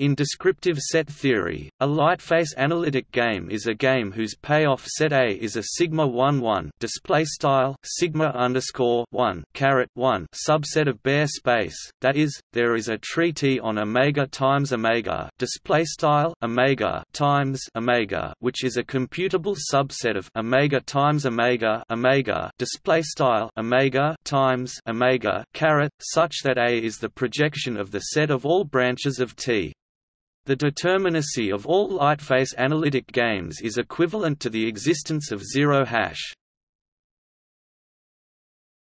In descriptive set theory, a lightface analytic game is a game whose payoff set A is a sigma 1 1 display style sigma underscore 1 caret 1 subset of Baire space. That is, there is a tree T on omega times omega display style omega times omega, which is a computable subset of omega times omega omega display style omega times omega caret such that A is the projection of the set of all branches of T. The determinacy of all lightface analytic games is equivalent to the existence of zero hash.